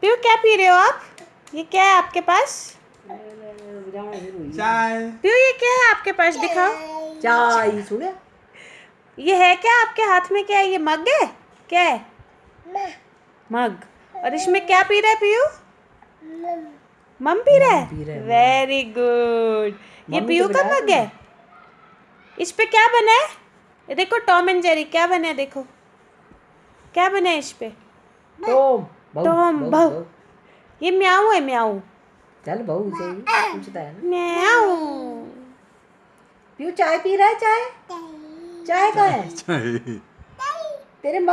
PU क्या P रहे हो आप? ये क्या है आपके पास? चाय। पीयू ये क्या है आपके पास? दिखाओ। चाय सुने? ये है क्या आपके हाथ में? क्या है? ये मग है? क्या है? मग। और इसमें क्या पी रहा है पीयू? मम पी रहा है? वेरी गुड ये पीयू तो का मग है? इस पे क्या बना है? ये देखो टॉम एंड जेरी क्या बना है देखो? क्या बना है इस पे? टॉम बहू, टॉम, बहू। ये म्याऊ है म्याऊ। चल बहू से ही पूछता है ना। म्याऊ। पियो चाय पी रहा है चाय? चाय। का है? चाय। तेरे